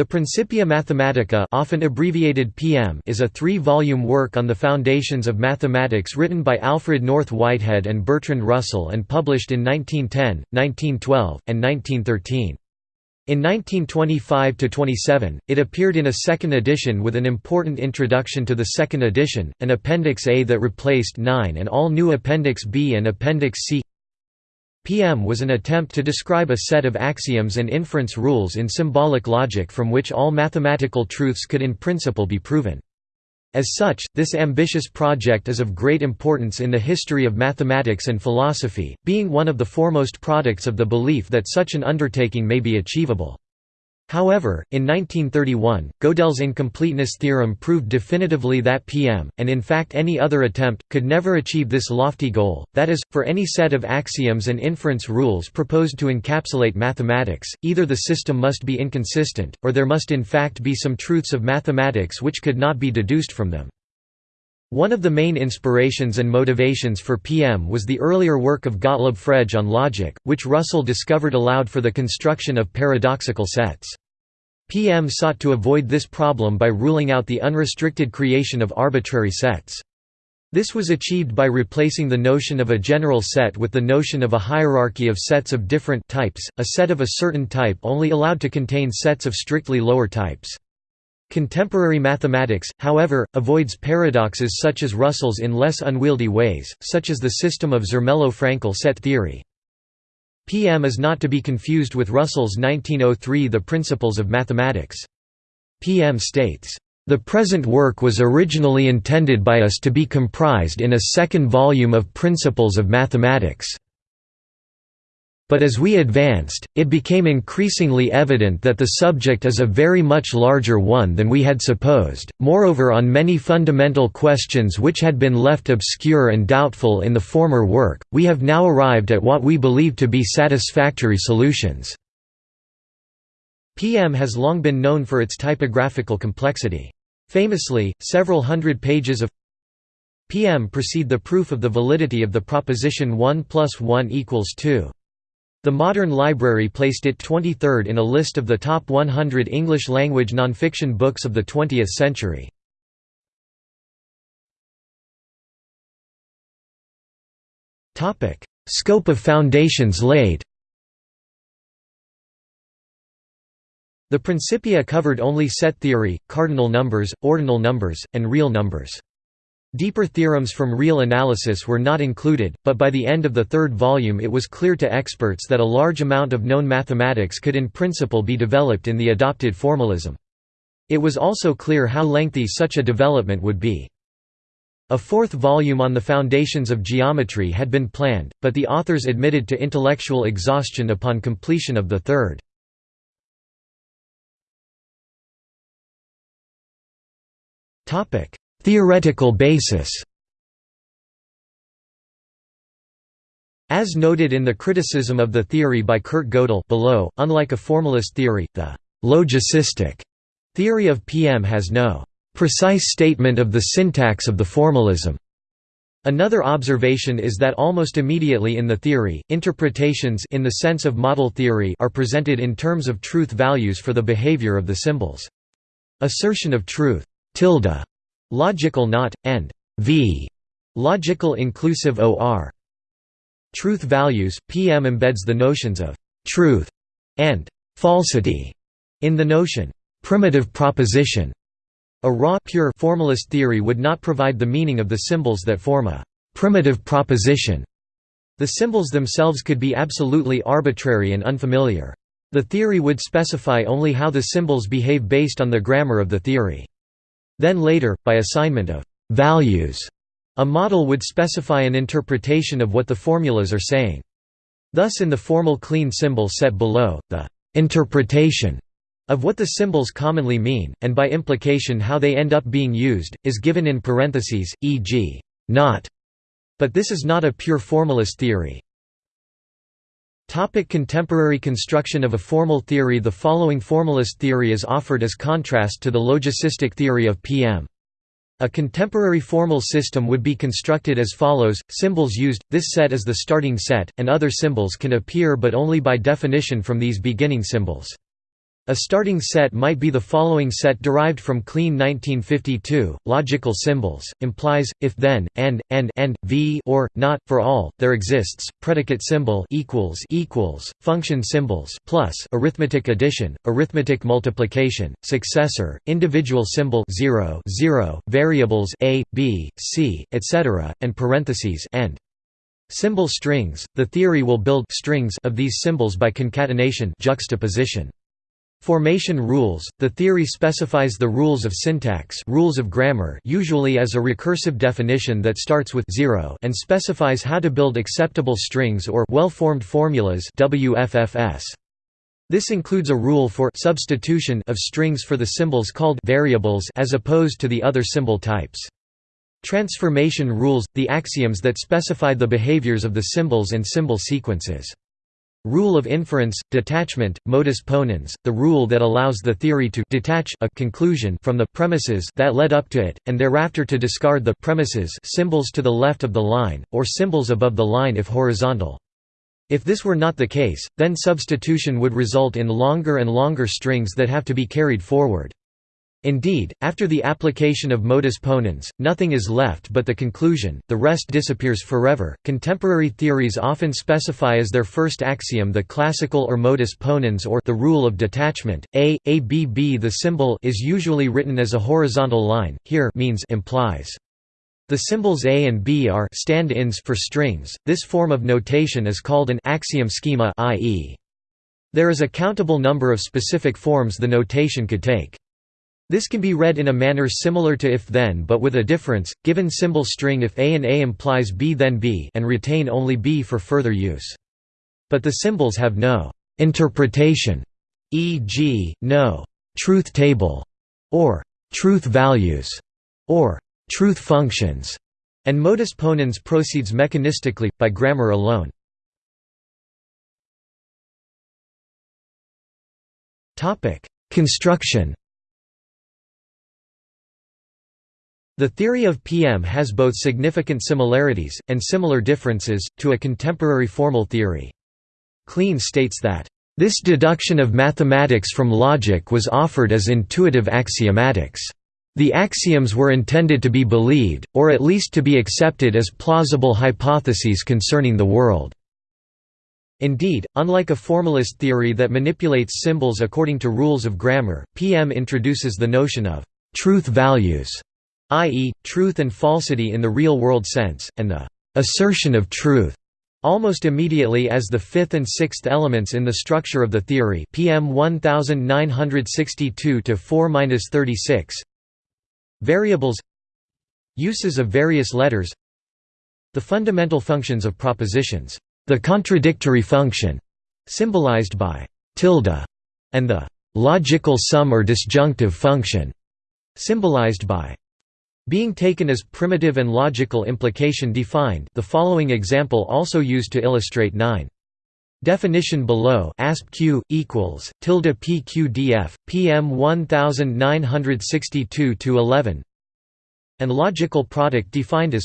The Principia Mathematica often abbreviated PM is a three-volume work on the foundations of mathematics written by Alfred North Whitehead and Bertrand Russell and published in 1910, 1912, and 1913. In 1925–27, it appeared in a second edition with an important introduction to the second edition, an Appendix A that replaced 9 and all new Appendix B and Appendix C PM was an attempt to describe a set of axioms and inference rules in symbolic logic from which all mathematical truths could in principle be proven. As such, this ambitious project is of great importance in the history of mathematics and philosophy, being one of the foremost products of the belief that such an undertaking may be achievable. However, in 1931, Gödel's incompleteness theorem proved definitively that PM, and in fact any other attempt, could never achieve this lofty goal, that is, for any set of axioms and inference rules proposed to encapsulate mathematics, either the system must be inconsistent, or there must in fact be some truths of mathematics which could not be deduced from them. One of the main inspirations and motivations for PM was the earlier work of Gottlob Frege on logic, which Russell discovered allowed for the construction of paradoxical sets. PM sought to avoid this problem by ruling out the unrestricted creation of arbitrary sets. This was achieved by replacing the notion of a general set with the notion of a hierarchy of sets of different types, a set of a certain type only allowed to contain sets of strictly lower types. Contemporary mathematics, however, avoids paradoxes such as Russell's in less unwieldy ways, such as the system of Zermelo-Fraenkel set theory. PM is not to be confused with Russell's 1903 The Principles of Mathematics. PM states, "...the present work was originally intended by us to be comprised in a second volume of Principles of Mathematics." But as we advanced, it became increasingly evident that the subject is a very much larger one than we had supposed, moreover on many fundamental questions which had been left obscure and doubtful in the former work, we have now arrived at what we believe to be satisfactory solutions. PM has long been known for its typographical complexity. Famously, several hundred pages of PM precede the proof of the validity of the proposition 1 plus 1 equals 2. The Modern Library placed it 23rd in a list of the top 100 English-language nonfiction books of the 20th century. Scope of foundations laid The Principia covered only set theory, cardinal numbers, ordinal numbers, and real numbers. Deeper theorems from real analysis were not included, but by the end of the third volume it was clear to experts that a large amount of known mathematics could in principle be developed in the adopted formalism. It was also clear how lengthy such a development would be. A fourth volume on the foundations of geometry had been planned, but the authors admitted to intellectual exhaustion upon completion of the third. Theoretical basis As noted in the criticism of the theory by Kurt Gödel below, unlike a formalist theory, the «logicistic» theory of PM has no «precise statement of the syntax of the formalism». Another observation is that almost immediately in the theory, interpretations in the sense of model theory are presented in terms of truth values for the behavior of the symbols. Assertion of truth tilde Logical not, and v logical inclusive OR. Truth values PM embeds the notions of truth and falsity in the notion primitive proposition. A raw pure formalist theory would not provide the meaning of the symbols that form a primitive proposition. The symbols themselves could be absolutely arbitrary and unfamiliar. The theory would specify only how the symbols behave based on the grammar of the theory. Then later, by assignment of «values», a model would specify an interpretation of what the formulas are saying. Thus in the formal clean symbol set below, the «interpretation» of what the symbols commonly mean, and by implication how they end up being used, is given in parentheses, e.g., not. But this is not a pure formalist theory. Topic contemporary construction of a formal theory The following formalist theory is offered as contrast to the logicistic theory of PM. A contemporary formal system would be constructed as follows, symbols used, this set is the starting set, and other symbols can appear but only by definition from these beginning symbols. A starting set might be the following set derived from Kleene 1952, logical symbols, implies, if then, and, and, and, v or, not, for all, there exists, predicate symbol equals equals, function symbols plus arithmetic addition, arithmetic multiplication, successor, individual symbol 0, 0 variables a, b, c, etc., and parentheses and. Symbol strings, the theory will build strings of these symbols by concatenation juxtaposition. Formation rules – The theory specifies the rules of syntax rules of grammar usually as a recursive definition that starts with 0 and specifies how to build acceptable strings or well-formed formulas WFFS. This includes a rule for substitution of strings for the symbols called variables as opposed to the other symbol types. Transformation rules – the axioms that specify the behaviors of the symbols and symbol sequences. Rule of inference, detachment, modus ponens, the rule that allows the theory to detach a conclusion from the premises that led up to it, and thereafter to discard the premises symbols to the left of the line, or symbols above the line if horizontal. If this were not the case, then substitution would result in longer and longer strings that have to be carried forward. Indeed, after the application of modus ponens, nothing is left but the conclusion, the rest disappears forever. Contemporary theories often specify as their first axiom the classical or modus ponens or the rule of detachment. A, A, B, B The symbol is usually written as a horizontal line, here means implies. The symbols A and B are stand-ins for strings. This form of notation is called an axiom schema i.e. There is a countable number of specific forms the notation could take. This can be read in a manner similar to if-then but with a difference, given symbol string if A and A implies B then B and retain only B for further use. But the symbols have no «interpretation», e.g., no «truth table» or «truth values» or «truth functions», and modus ponens proceeds mechanistically, by grammar alone. Construction The theory of PM has both significant similarities, and similar differences, to a contemporary formal theory. Kleene states that, "...this deduction of mathematics from logic was offered as intuitive axiomatics. The axioms were intended to be believed, or at least to be accepted as plausible hypotheses concerning the world." Indeed, unlike a formalist theory that manipulates symbols according to rules of grammar, PM introduces the notion of «truth values» i.e., truth and falsity in the real-world sense, and the assertion of truth almost immediately as the fifth and sixth elements in the structure of the theory PM 1962-4-36 Variables Uses of various letters The fundamental functions of propositions, the contradictory function, symbolized by tilde, and the logical sum or disjunctive function, symbolized by being taken as primitive and logical implication defined the following example also used to illustrate 9. Definition below asp q equals tilde pqdf pm 1962 to 11 and logical product defined as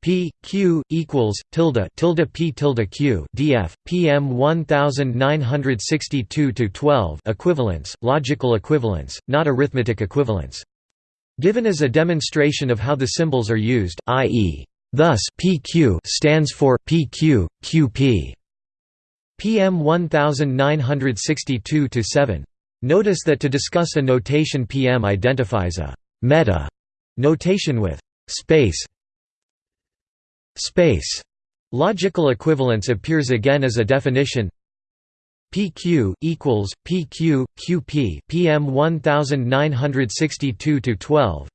p q equals tilde tilde p tilde q df pm 1962 to 12 equivalence logical equivalence not arithmetic equivalence Given as a demonstration of how the symbols are used, i.e. Thus PQ stands for PQ, QP. PM 1962-7. Notice that to discuss a notation PM identifies a meta notation with space space. Logical equivalence appears again as a definition PQ equals PQ QP PM 1962 to 12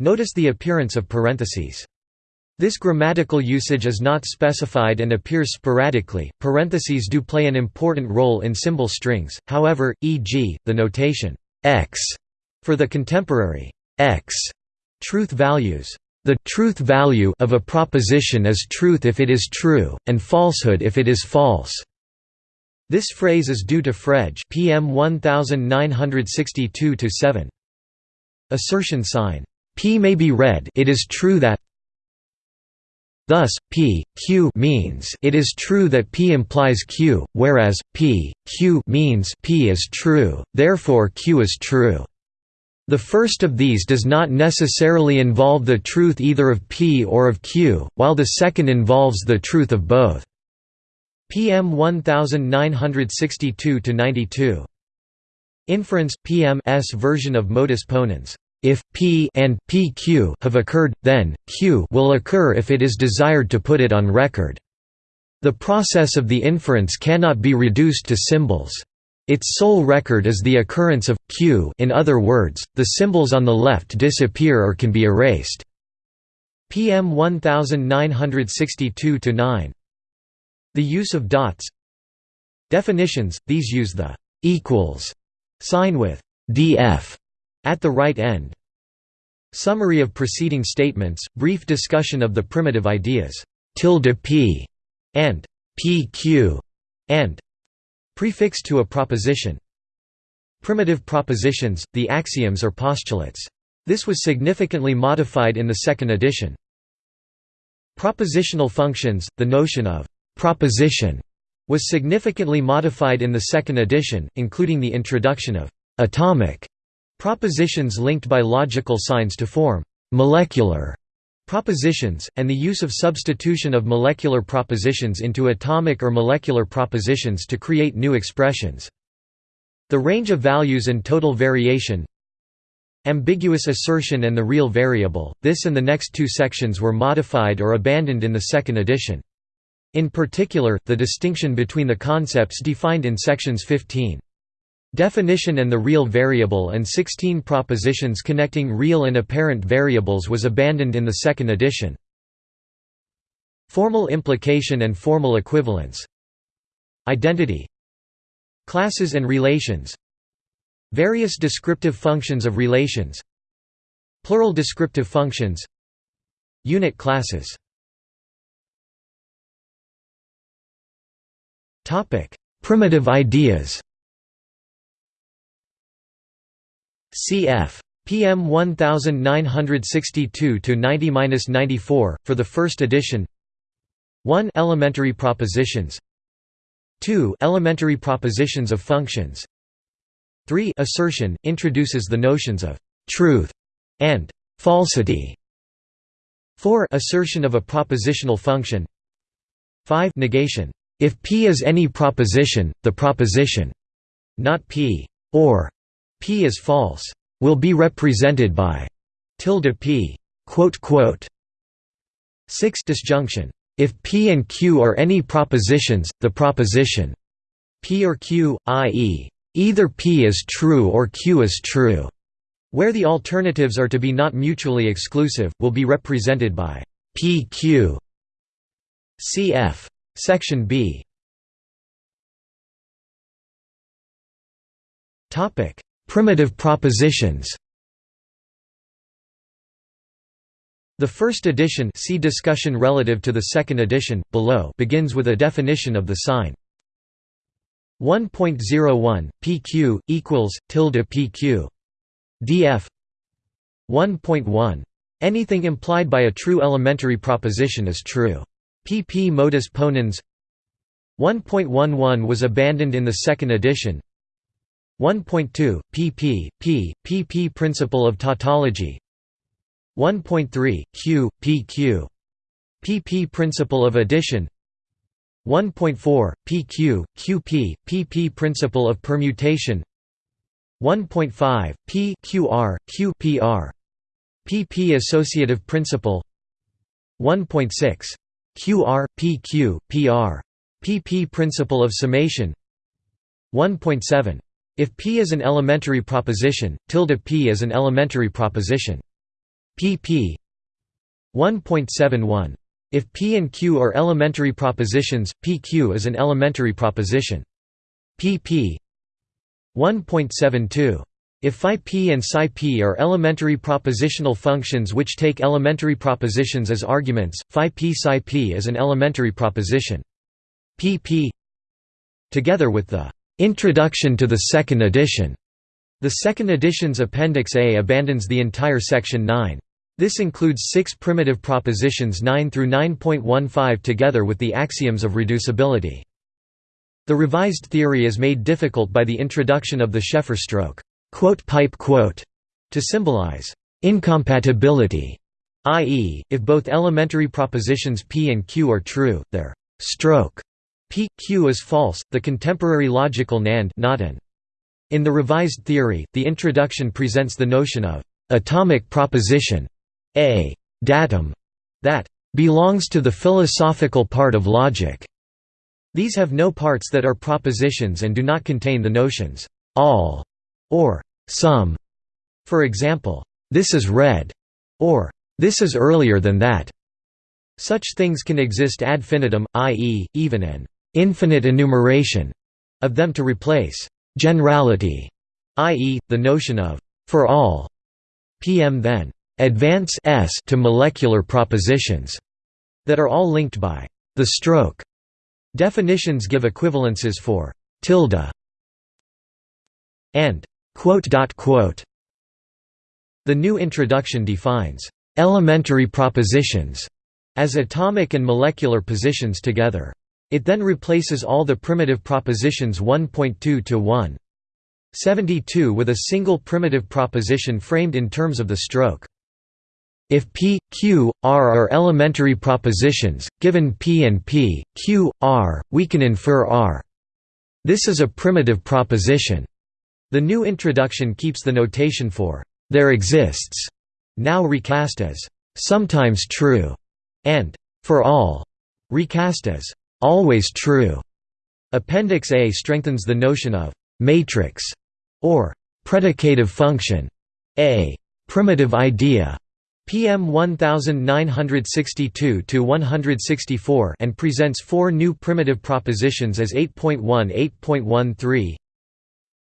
Notice the appearance of parentheses this grammatical usage is not specified and appears sporadically. Parentheses do play an important role in symbol strings, however, e.g., the notation x for the contemporary x truth values. The truth value of a proposition is truth if it is true, and falsehood if it is false. This phrase is due to Frege PM 1962-7. Assertion sign, P may be read it is true that Thus, p, q means it is true that p implies q, whereas, p, q means p is true, therefore q is true. The first of these does not necessarily involve the truth either of p or of q, while the second involves the truth of both. PM 1962–92 Inference PM S version of modus ponens if p and pq have occurred, then q will occur if it is desired to put it on record. The process of the inference cannot be reduced to symbols. Its sole record is the occurrence of q in other words, the symbols on the left disappear or can be erased. PM 1962-9 The use of dots Definitions, these use the «equals» sign with «df» at the right end. Summary of preceding statements, brief discussion of the primitive ideas tilde p and pq and prefix to a proposition. Primitive propositions, the axioms or postulates. This was significantly modified in the second edition. Propositional functions, the notion of proposition was significantly modified in the second edition, including the introduction of atomic Propositions linked by logical signs to form «molecular» propositions, and the use of substitution of molecular propositions into atomic or molecular propositions to create new expressions. The range of values and total variation Ambiguous assertion and the real variable, this and the next two sections were modified or abandoned in the second edition. In particular, the distinction between the concepts defined in sections 15 Definition and the real variable and 16 propositions connecting real and apparent variables was abandoned in the second edition. Formal implication and formal equivalence. Identity. Classes and relations. Various descriptive functions of relations. Plural descriptive functions. Unit classes Primitive ideas. Cf. PM 1962-90-94, for the first edition. 1 Elementary propositions. 2 Elementary propositions of functions. 3 Assertion, introduces the notions of «truth» and «falsity» 4 Assertion of a propositional function. 5 Negation. If P is any proposition, the proposition not P or P is false, will be represented by tilde P. 6 disjunction. If P and Q are any propositions, the proposition P or Q, i.e., either P is true or Q is true, where the alternatives are to be not mutually exclusive, will be represented by PQ. Cf. Section B. Topic: Primitive propositions The first edition see discussion relative to the second edition, below begins with a definition of the sign. 1.01, pq, equals, tilde pq. df 1.1. Anything implied by a true elementary proposition is true. Pp modus ponens 1.11 was abandoned in the second edition 1.2, pp. p. pp Principle of tautology 1.3, q, pq. pp Principle of addition 1.4, pq, qp, pp Principle of permutation 1.5, p qr, qpr. pp Associative principle 1.6. qr, pq, pr. pp Principle of summation 1.7. If P is an elementary proposition, tilde P is an elementary proposition. pp 1.71. If P and Q are elementary propositions, PQ is an elementary proposition. pp 1.72. If phi p and psi p are elementary propositional functions which take elementary propositions as arguments, phi p psi p is an elementary proposition. pp together with the Introduction to the second edition. The second edition's Appendix A abandons the entire Section 9. This includes six primitive propositions 9 through 9.15 together with the axioms of reducibility. The revised theory is made difficult by the introduction of the Sheffer stroke to symbolize incompatibility, i.e., if both elementary propositions p and q are true, their stroke p q is false. The contemporary logical NAND not an. In the revised theory, the introduction presents the notion of atomic proposition a datum that belongs to the philosophical part of logic. These have no parts that are propositions and do not contain the notions all or some. For example, this is red or this is earlier than that. Such things can exist ad infinitum, i.e., even an infinite enumeration of them to replace generality, i.e., the notion of for all. PM then advance s to molecular propositions that are all linked by the stroke Definitions give equivalences for tilde and The new introduction defines elementary propositions as atomic and molecular positions together. It then replaces all the primitive propositions 1.2 to 1. 72 with a single primitive proposition framed in terms of the stroke. If P, Q, R are elementary propositions, given P and P, Q, R, we can infer R. This is a primitive proposition. The new introduction keeps the notation for there exists, now recast as sometimes true, and for all, recast as always true. Appendix A strengthens the notion of matrix or predicative function, a primitive idea PM 1962 to 164 and presents four new primitive propositions as 8.1 8.13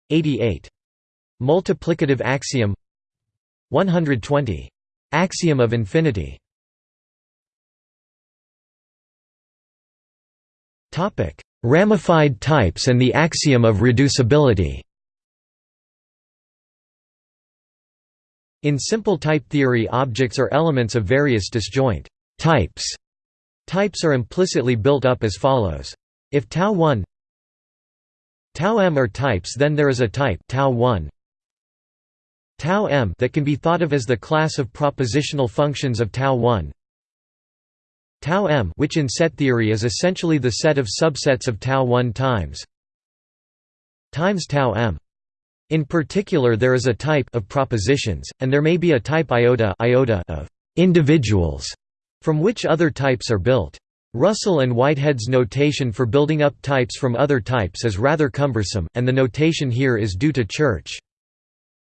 88 multiplicative axiom. 120 axiom of infinity. Ramified types and the axiom of reducibility. In simple type theory objects are elements of various disjoint types. Types are implicitly built up as follows. If tau 1 tau m are types then there is a type tau 1 tau m that can be thought of as the class of propositional functions of tau 1 tau m which in set theory is essentially the set of subsets of tau 1 times times tau m. In particular there is a type of propositions, and there may be a type iota, iota of individuals, from which other types are built. Russell and Whitehead's notation for building up types from other types is rather cumbersome, and the notation here is due to Church.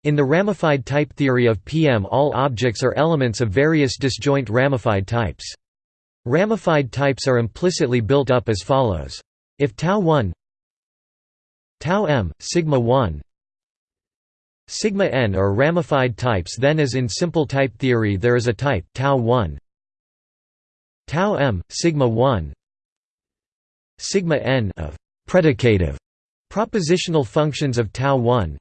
In the ramified type theory of PM all objects are elements of various disjoint ramified types. Ramified types are implicitly built up as follows. If tau 1 tau m, sigma 1 Sigma n are ramified types then as in simple type theory there is a type tau 1 tau m sigma 1 sigma n of predicative propositional functions of tau 1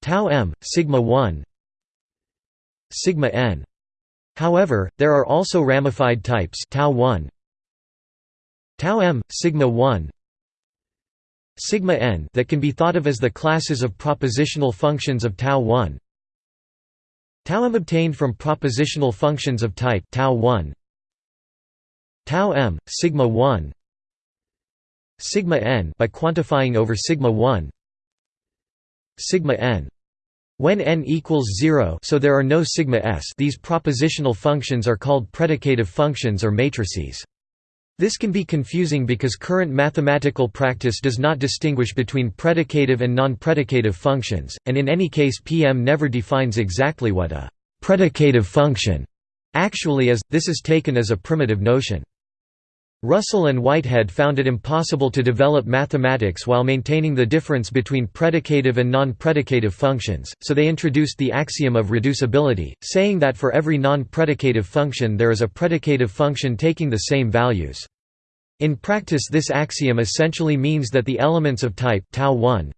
tau m sigma 1 sigma n. However there are also ramified types tau 1 tau m sigma 1 sigma n that can be thought of as the classes of propositional functions of tau 1 tau m obtained from propositional functions of type tau 1 tau m sigma 1 sigma n by quantifying over sigma 1 sigma n. When n equals 0 so there are no sigma s. These propositional functions are called predicative functions or matrices. This can be confusing because current mathematical practice does not distinguish between predicative and non-predicative functions, and in any case PM never defines exactly what a «predicative function» actually is, this is taken as a primitive notion. Russell and Whitehead found it impossible to develop mathematics while maintaining the difference between predicative and non-predicative functions, so they introduced the axiom of reducibility, saying that for every non-predicative function there is a predicative function taking the same values. In practice this axiom essentially means that the elements of type tau 1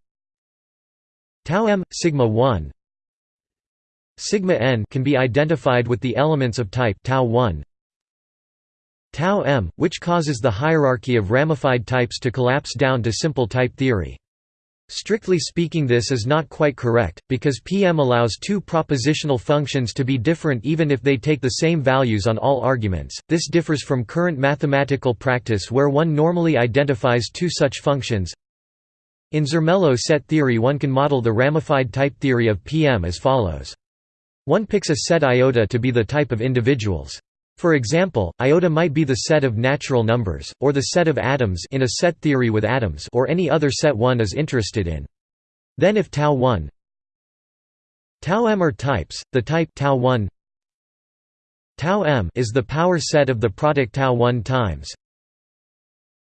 tau m sigma 1 sigma n can be identified with the elements of type tau 1 tau m, which causes the hierarchy of ramified types to collapse down to simple type theory. Strictly speaking this is not quite correct, because Pm allows two propositional functions to be different even if they take the same values on all arguments. This differs from current mathematical practice where one normally identifies two such functions. In Zermelo set theory one can model the ramified type theory of Pm as follows. One picks a set iota to be the type of individuals. For example, iota might be the set of natural numbers, or the set of atoms in a set theory with atoms or any other set one is interested in. Then if tau 1 tau m are types, the type tau 1 tau m is the power set of the product tau 1 times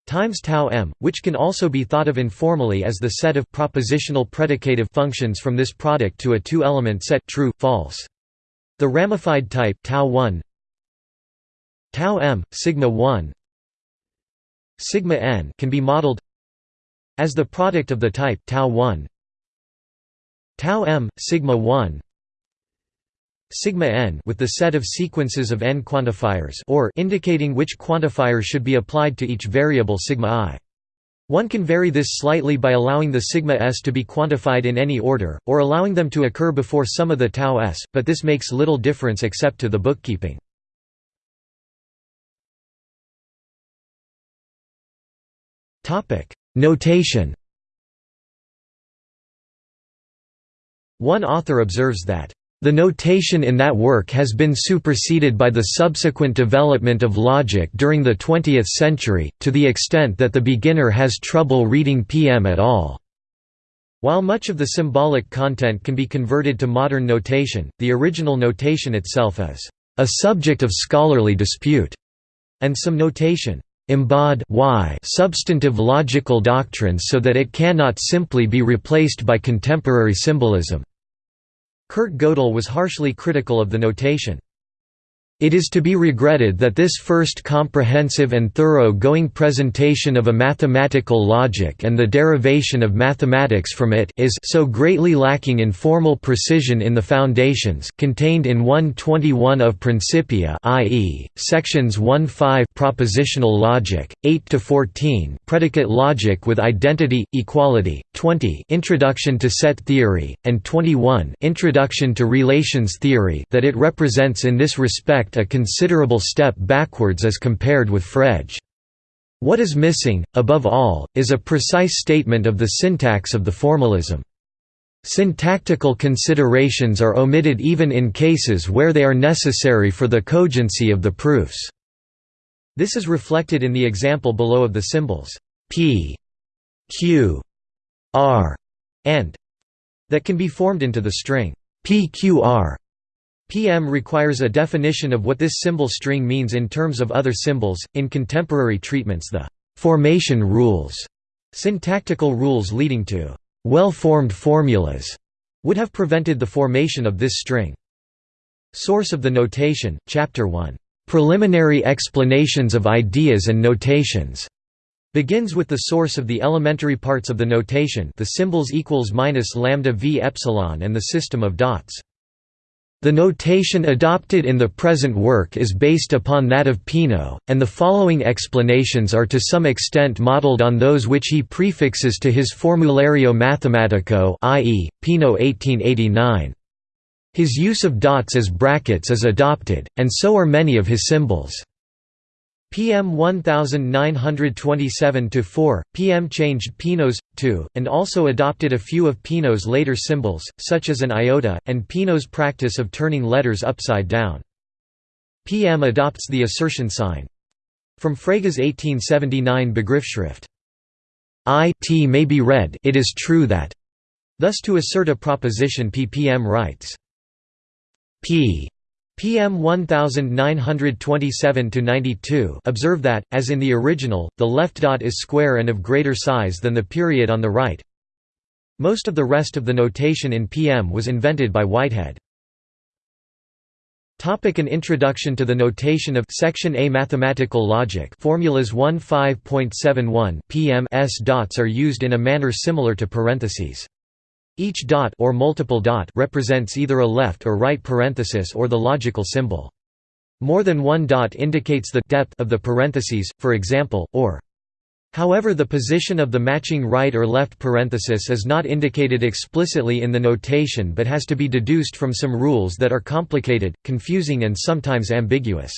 times tau m, which can also be thought of informally as the set of propositional predicative functions from this product to a two-element set true, false. The ramified type tau 1 tau m sigma 1 sigma n can be modeled as the product of the type tau 1 tau m sigma 1 sigma n with the set of sequences of n quantifiers or indicating which quantifier should be applied to each variable sigma i. One can vary this slightly by allowing the sigma s to be quantified in any order, or allowing them to occur before some of the tau s, but this makes little difference except to the bookkeeping. Notation One author observes that the notation in that work has been superseded by the subsequent development of logic during the 20th century, to the extent that the beginner has trouble reading PM at all. While much of the symbolic content can be converted to modern notation, the original notation itself is a subject of scholarly dispute, and some notation embod y substantive logical doctrines so that it cannot simply be replaced by contemporary symbolism." Kurt Gödel was harshly critical of the notation. It is to be regretted that this first comprehensive and thorough-going presentation of a mathematical logic and the derivation of mathematics from it is so greatly lacking in formal precision in the foundations contained in 121 of Principia i.e., sections 1-5 propositional logic, 8–14 predicate logic with identity, equality, 20 introduction to set theory, and 21 introduction to relations theory that it represents in this respect a considerable step backwards as compared with Frege. What is missing, above all, is a precise statement of the syntax of the formalism. Syntactical considerations are omitted even in cases where they are necessary for the cogency of the proofs. This is reflected in the example below of the symbols p, q, r, and that can be formed into the string pqr PM requires a definition of what this symbol string means in terms of other symbols. In contemporary treatments, the formation rules, syntactical rules leading to well-formed formulas, would have prevented the formation of this string. Source of the notation, Chapter 1, Preliminary explanations of ideas and notations, begins with the source of the elementary parts of the notation, the symbols equals minus lambda v epsilon and the system of dots. The notation adopted in the present work is based upon that of Peano, and the following explanations are to some extent modeled on those which he prefixes to his Formulario Mathematico i.e., Peano 1889. His use of dots as brackets is adopted, and so are many of his symbols. PM 1927-4, PM changed Peano's, 2, and also adopted a few of Peano's later symbols, such as an iota, and Peano's practice of turning letters upside down. PM adopts the assertion sign. From Frege's 1879 Begriffsschrift. I t may be read it is true that. Thus to assert a proposition ppm writes p PM 1927–92 observe that, as in the original, the left dot is square and of greater size than the period on the right. Most of the rest of the notation in PM was invented by Whitehead. Topic An introduction to the notation of Section A Mathematical Logic Formulas 1.5.71 PM s dots are used in a manner similar to parentheses. Each dot or multiple dot represents either a left or right parenthesis or the logical symbol. More than one dot indicates the depth of the parentheses, for example, or However the position of the matching right or left parenthesis is not indicated explicitly in the notation but has to be deduced from some rules that are complicated, confusing and sometimes ambiguous.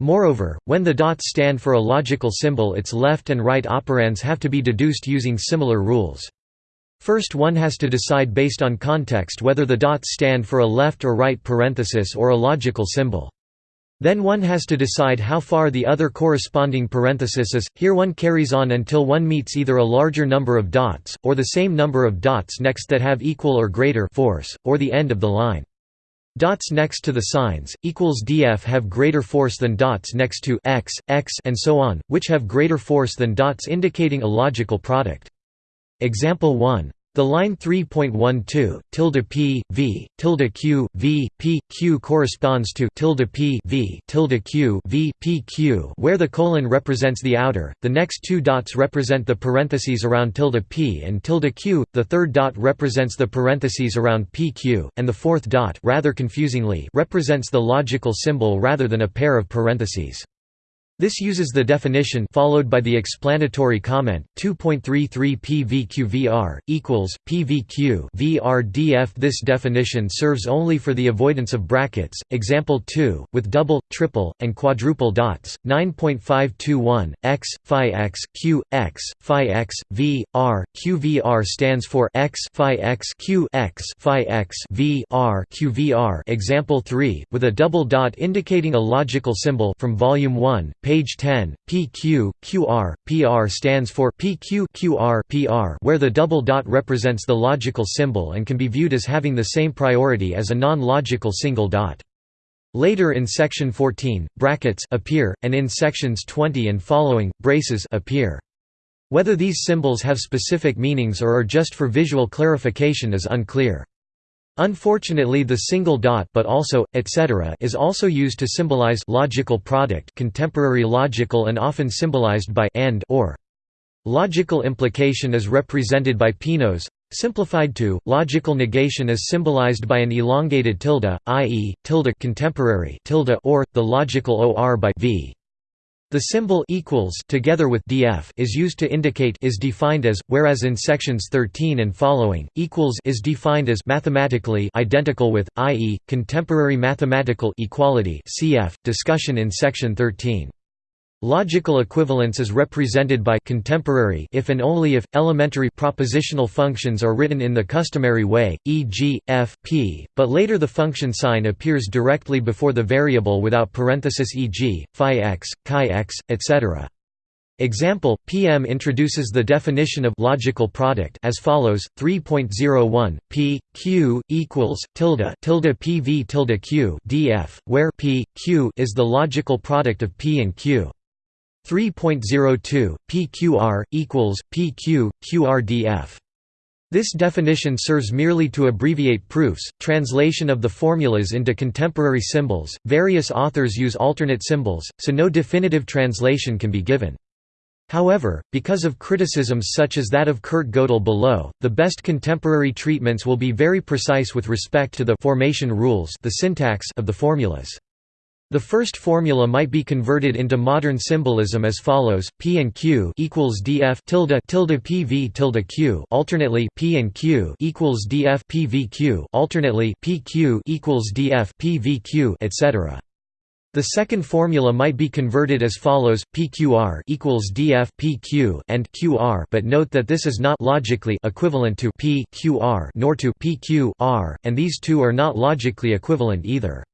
Moreover, when the dots stand for a logical symbol its left and right operands have to be deduced using similar rules. First one has to decide based on context whether the dots stand for a left or right parenthesis or a logical symbol. Then one has to decide how far the other corresponding parenthesis is, here one carries on until one meets either a larger number of dots, or the same number of dots next that have equal or greater force, or the end of the line. Dots next to the signs, equals df have greater force than dots next to x, x and so on, which have greater force than dots indicating a logical product. Example 1. The line 3.12 tilde p v tilde q v p q corresponds to tilde p v tilde q v p q, where the colon represents the outer. The next two dots represent the parentheses around tilde p and tilde q. The third dot represents the parentheses around p q, and the fourth dot, rather confusingly, represents the logical symbol rather than a pair of parentheses. This uses the definition followed by the explanatory comment 2.33 PVQVR equals PVQ VRDF. This definition serves only for the avoidance of brackets. Example 2 with double, triple, and quadruple dots 9.521 x phi x q x phi x v r q v r stands for x phi x q x phi x v r q v r. Example 3 with a double dot indicating a logical symbol from volume 1 Page 10, PQ, QR, PR stands for PQ QR PR where the double dot represents the logical symbol and can be viewed as having the same priority as a non-logical single dot. Later in section 14, brackets appear, and in sections 20 and following, braces appear. Whether these symbols have specific meanings or are just for visual clarification is unclear. Unfortunately the single dot but also, etc. is also used to symbolize logical product contemporary logical and often symbolized by and or. Logical implication is represented by Peano's, simplified to, logical negation is symbolized by an elongated tilde, i.e., tilde contemporary tilde or, the logical or by v. The symbol equals together with df is used to indicate is defined as, whereas in sections 13 and following, equals is defined as mathematically identical with, i.e., contemporary mathematical equality cf. discussion in section 13. Logical equivalence is represented by contemporary if and only if elementary propositional functions are written in the customary way, e.g., f p, but later the function sign appears directly before the variable without parenthesis e.g., phi x, chi x, etc. Example: PM introduces the definition of logical product as follows: 3.01 p q equals tilde tilde pv tilde q df, where p q is the logical product of p and q. 3.02 PQR equals PQ QRDF. This definition serves merely to abbreviate proofs, translation of the formulas into contemporary symbols. Various authors use alternate symbols, so no definitive translation can be given. However, because of criticisms such as that of Kurt Gödel below, the best contemporary treatments will be very precise with respect to the formation rules the syntax of the formulas. The first formula might be converted into modern symbolism as follows: P and Q equals DF tilde tilde PV tilde Q. Alternately, P and Q equals DF PVQ. Alternately, PQ equals DF PVQ, etc. The second formula might be converted as follows: PQR equals DF PQ and QR, but note that this is not logically equivalent to PQR nor to PQR, and these two are not logically equivalent either.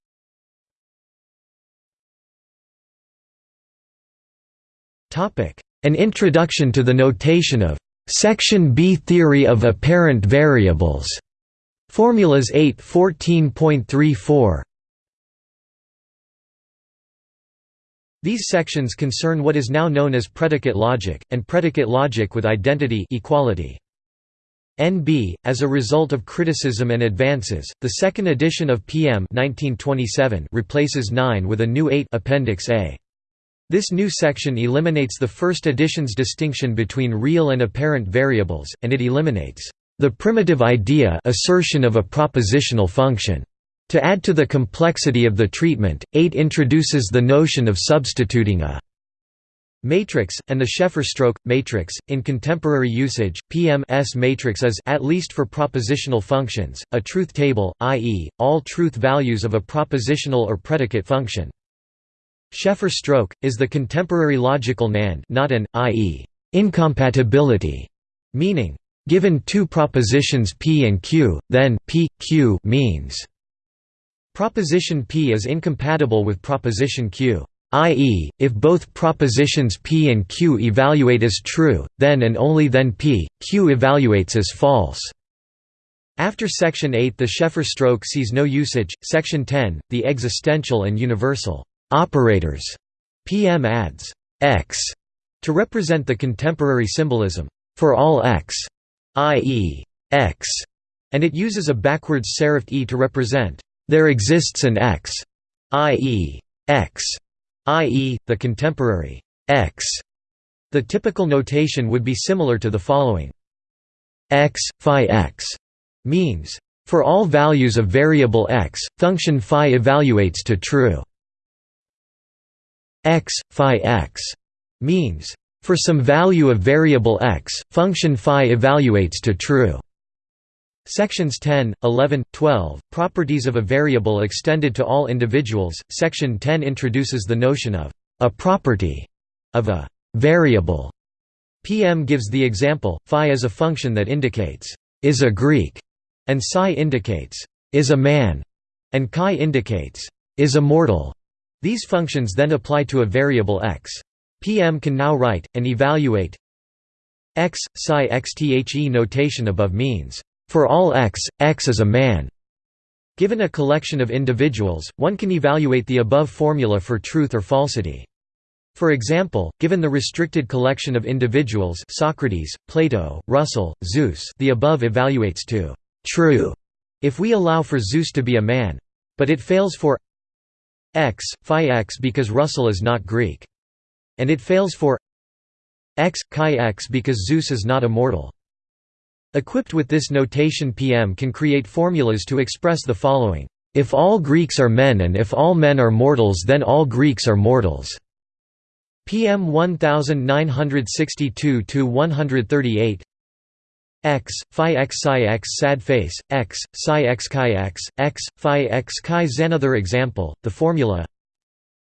An introduction to the notation of Section B theory of apparent variables. Formulas 8 14.34 These sections concern what is now known as predicate logic, and predicate logic with identity equality. NB, as a result of criticism and advances, the second edition of PM 1927 replaces 9 with a new 8 Appendix A. This new section eliminates the first edition's distinction between real and apparent variables, and it eliminates The primitive idea assertion of a propositional function. To add to the complexity of the treatment, 8 introduces the notion of substituting a matrix, and the Sheffer-Stroke, matrix. In contemporary usage, PM-S matrix is at least for propositional functions, a truth table, i.e., all truth values of a propositional or predicate function. Sheffer-Stroke, is the contemporary logical NAND not an, i.e., incompatibility, meaning, given two propositions P and Q, then P, Q means Proposition P is incompatible with proposition Q, i.e., if both propositions P and Q evaluate as true, then and only then P, Q evaluates as false. After Section 8 the Sheffer-Stroke sees no usage. Section 10, the existential and universal operators. PM adds x to represent the contemporary symbolism for all x, i.e., x, and it uses a backwards serifed e to represent there exists an X, i.e. X, i.e., the contemporary X. The typical notation would be similar to the following. X, phi x means, for all values of variable x, function phi evaluates to true. X, phi x means, for some value of variable x, function phi evaluates to true. Sections 10, 11, 12, Properties of a variable extended to all individuals. Section 10 introduces the notion of a property of a variable. PM gives the example, phi is a function that indicates is a Greek, and psi indicates is a man, and chi indicates is a mortal. These functions then apply to a variable x. PM can now write, and evaluate x, psi xthe notation above means for all x, x is a man. Given a collection of individuals, one can evaluate the above formula for truth or falsity. For example, given the restricted collection of individuals Socrates, Plato, Russell, Zeus the above evaluates to «true» if we allow for Zeus to be a man. But it fails for x, phi x because Russell is not Greek. And it fails for x, chi x because Zeus is not immortal. Equipped with this notation PM can create formulas to express the following, "...if all Greeks are men and if all men are mortals then all Greeks are mortals." PM 1962–138 x, phi x psi x sad face, x, psi x chi x, x, phi x chi Another example, the formula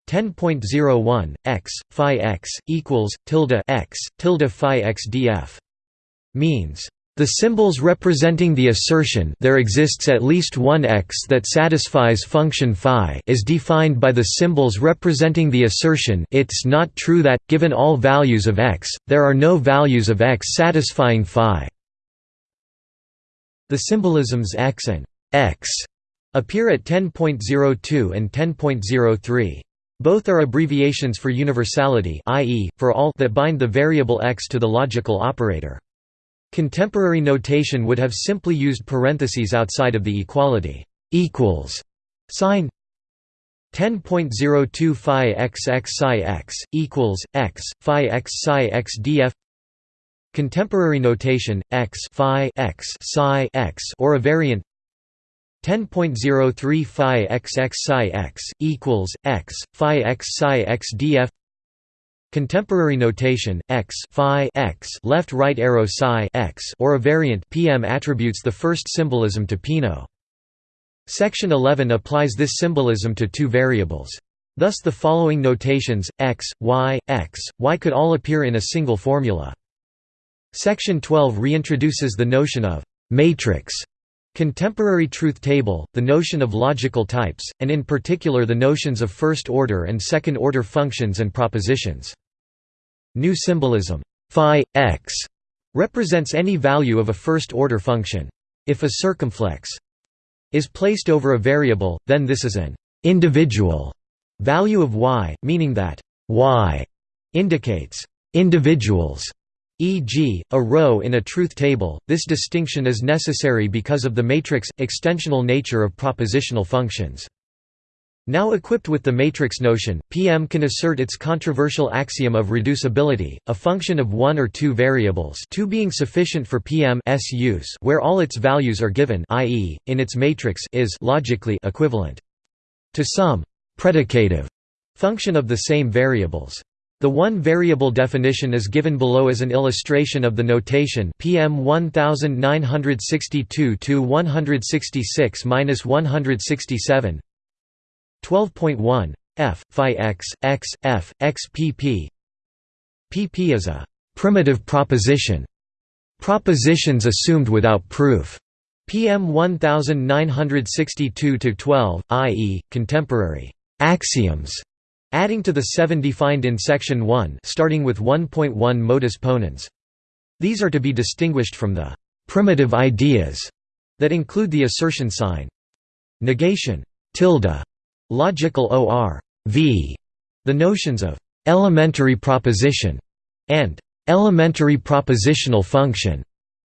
10.01, x, phi x, equals, tilde x, tilde phi x df means the symbols representing the assertion there exists at least one x that satisfies function phi is defined by the symbols representing the assertion it's not true that, given all values of x, there are no values of x satisfying phi. The symbolisms x and x appear at 10.02 and 10.03. Both are abbreviations for universality i.e., for all that bind the variable x to the logical operator. Contemporary notation would have simply used parentheses outside of the equality equals sign 10.02 phi x x psi x equals x phi x psi x df Contemporary notation x phi x psi x or a variant 10.03 phi x x psi x equals x phi x psi x df Contemporary notation x phi x left right arrow psi x or a variant PM attributes the first symbolism to Peano. Section 11 applies this symbolism to two variables. Thus the following notations x, y, x, y could all appear in a single formula. Section 12 reintroduces the notion of matrix Contemporary truth table, the notion of logical types, and in particular the notions of first-order and second-order functions and propositions. New symbolism phi x represents any value of a first-order function. If a circumflex is placed over a variable, then this is an individual value of y, meaning that y indicates individuals e.g., a row in a truth table. This distinction is necessary because of the matrix extensional nature of propositional functions. Now equipped with the matrix notion, PM can assert its controversial axiom of reducibility, a function of one or two variables two being sufficient for PM's use where all its values are given i.e., in its matrix is logically equivalent to some predicative function of the same variables. The one-variable definition is given below as an illustration of the notation PM 1962 to 166-167. 12.1 f phi x x f x pp pp is a primitive proposition propositions assumed without proof PM 1962 to 12, i.e., contemporary axioms adding to the seven defined in Section 1 starting with 1.1 modus ponens. These are to be distinguished from the «primitive ideas» that include the assertion sign. Negation tilde, logical or v, the notions of «elementary proposition» and «elementary propositional function»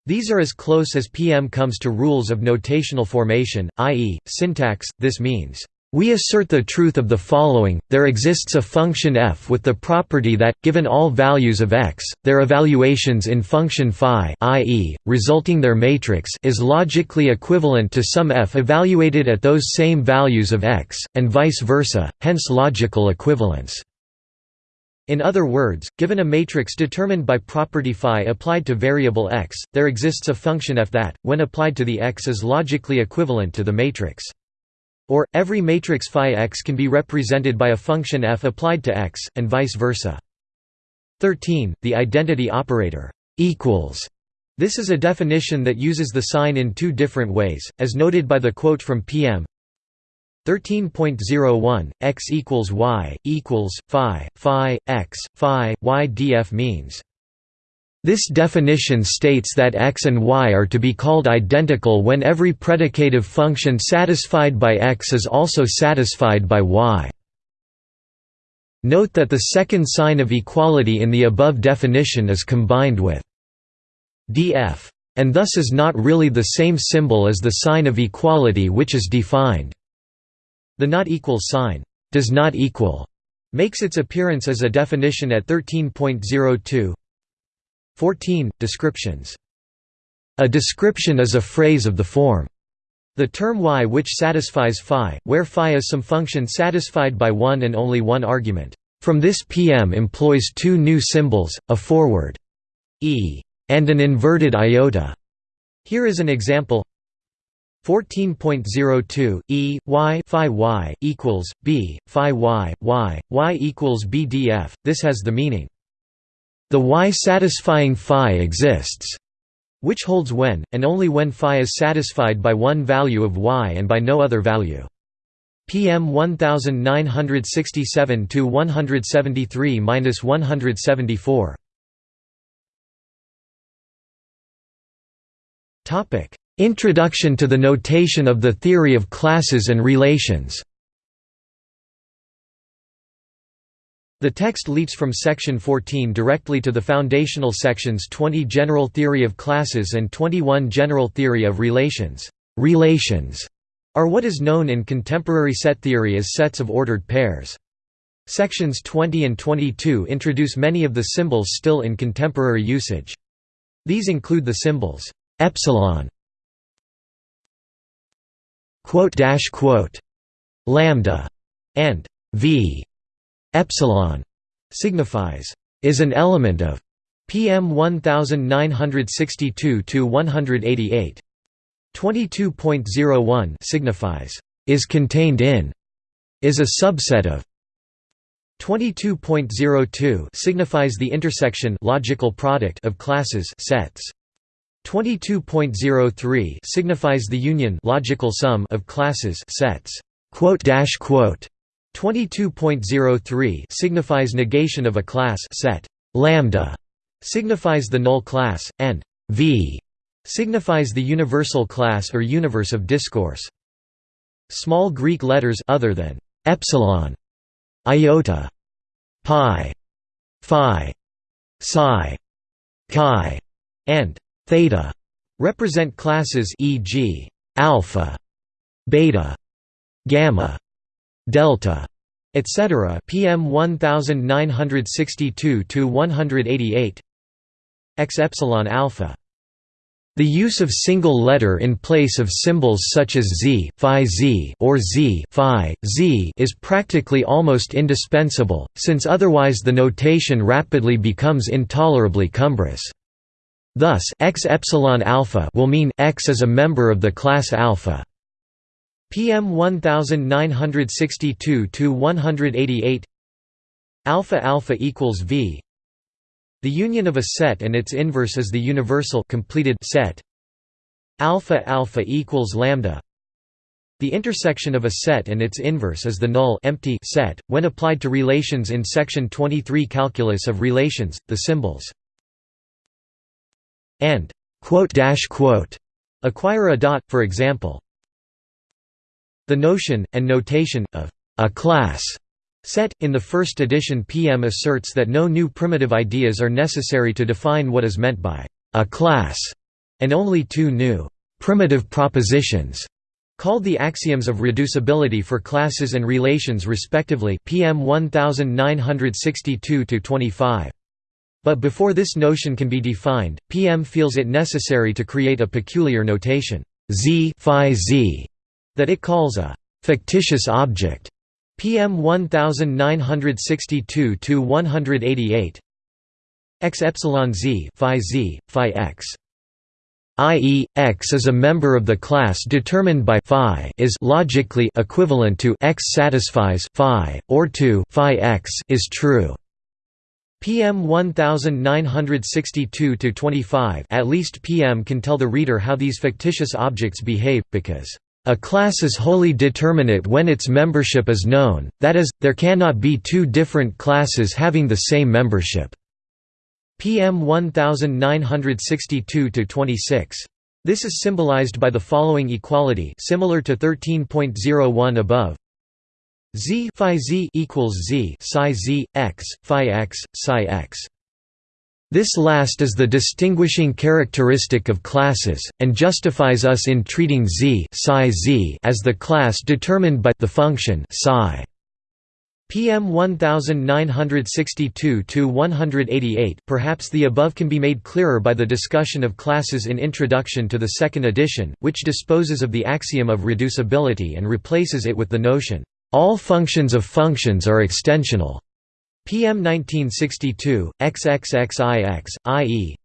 These are as close as PM comes to rules of notational formation, i.e., syntax, this means, we assert the truth of the following, there exists a function f with the property that, given all values of x, their evaluations in function phi i.e., resulting their matrix is logically equivalent to some f evaluated at those same values of x, and vice versa, hence logical equivalence. In other words, given a matrix determined by property phi applied to variable x, there exists a function f that, when applied to the x is logically equivalent to the matrix. Or, every matrix phi x can be represented by a function f applied to x, and vice versa. 13. The identity operator equals. This is a definition that uses the sign in two different ways, as noted by the quote from PM 13.01 x equals y equals phi phi x phi y df means this definition states that x and y are to be called identical when every predicative function satisfied by x is also satisfied by y. Note that the second sign of equality in the above definition is combined with df, and thus is not really the same symbol as the sign of equality which is defined. The not equal sign, does not equal, makes its appearance as a definition at 13.02 14. Descriptions. A description is a phrase of the form the term y which satisfies phi, where phi is some function satisfied by one and only one argument. From this PM employs two new symbols, a forward e and an inverted iota. Here is an example 14.02 e y phi y equals b phi y y y equals bdf. This has the meaning the y satisfying phi exists, which holds when, and only when phi is satisfied by one value of y and by no other value. PM 1967 to 173-174. Topic: Introduction to the notation of the theory of classes and relations. The text leaps from section 14 directly to the foundational sections 20 General Theory of Classes and 21 General Theory of Relations. Relations are what is known in contemporary set theory as sets of ordered pairs. Sections 20 and 22 introduce many of the symbols still in contemporary usage. These include the symbols epsilon, lambda, and v. Epsilon signifies is an element of PM 1962 to 188. 22.01 signifies is contained in is a subset of. 22.02 signifies the intersection logical product of classes sets. 22.03 signifies the union logical sum of classes sets. Quote dash quote 22.03 signifies negation of a class set. Lambda signifies the null class, and V signifies the universal class or universe of discourse. Small Greek letters other than epsilon, iota, pi, phi, psi, chi, and theta represent classes e.g. alpha, beta, gamma, delta, etc. PM 1962 to 188 X epsilon alpha the use of single letter in place of symbols such as z, phi z or z, phi z is practically almost indispensable, since otherwise the notation rapidly becomes intolerably cumbrous. Thus, x epsilon alpha will mean x is a member of the class alpha. PM 1962 to 188 alpha alpha equals v the union of a set and its inverse is the universal completed set. Alpha alpha equals lambda. The intersection of a set and its inverse is the null empty set. When applied to relations in section 23 calculus of relations, the symbols and quote dash quote acquire a dot, for example. The notion and notation of a class Set. In the first edition PM asserts that no new primitive ideas are necessary to define what is meant by a class, and only two new primitive propositions called the axioms of reducibility for classes and relations respectively PM 1962-25. But before this notion can be defined, PM feels it necessary to create a peculiar notation z, phi z, that it calls a fictitious object PM 1962 to 188 x epsilon z phi z phi x i.e., X is a member of the class determined by phi is logically equivalent to X satisfies phi, or to phi X is true. PM 1962-25 At least PM can tell the reader how these fictitious objects behave, because a class is wholly determinate when its membership is known, that is, there cannot be two different classes having the same membership. PM 1962-26. This is symbolized by the following equality similar to 13.01 above. Z phi z equals z psi z x phi x psi x. This last is the distinguishing characteristic of classes, and justifies us in treating Z, Z as the class determined by the function psi. PM 1962-188 Perhaps the above can be made clearer by the discussion of classes in Introduction to the second edition, which disposes of the axiom of reducibility and replaces it with the notion, "...all functions of functions are extensional." PM 1962, XXXIX, i.e.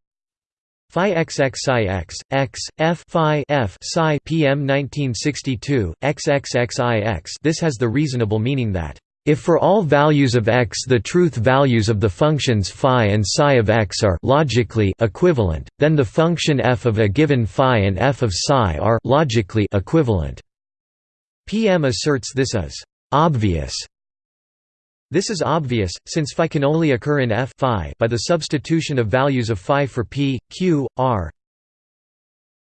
Phi XXIX, X, F phi F psi PM 1962, XXXIX This has the reasonable meaning that, if for all values of x the truth values of the functions phi and psi of x are logically equivalent, then the function f of a given phi and f of psi are logically equivalent. PM asserts this is obvious this is obvious, since phi can only occur in f phi by the substitution of values of phi for p, q, r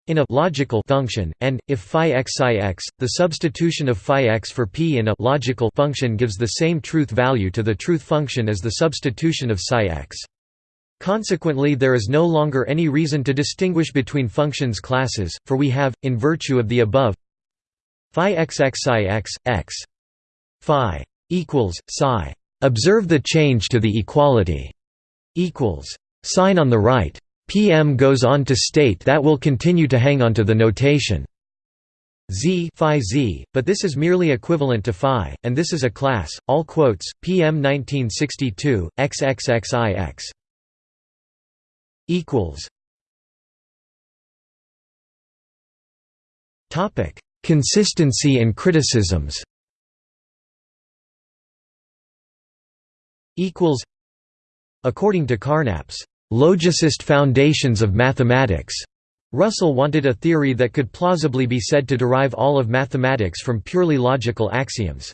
in a logical function, and, if phi x psi x, the substitution of phi x for p in a logical function gives the same truth value to the truth function as the substitution of psi x. Consequently there is no longer any reason to distinguish between functions classes, for we have, in virtue of the above phi x x psi x, x phi equals psi. Observe the change to the equality equals sign on the right. PM goes on to state that will continue to hang onto the notation z phi z, but this is merely equivalent to phi, and this is a class. All quotes. PM 1962 XXXIX equals. Topic: Consistency and criticisms. Equals According to Carnap's logicist foundations of mathematics, Russell wanted a theory that could plausibly be said to derive all of mathematics from purely logical axioms.